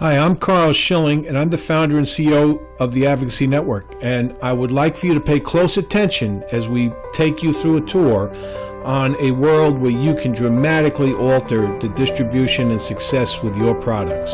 Hi, I'm Carl Schilling, and I'm the founder and CEO of the Advocacy Network. And I would like for you to pay close attention as we take you through a tour on a world where you can dramatically alter the distribution and success with your products.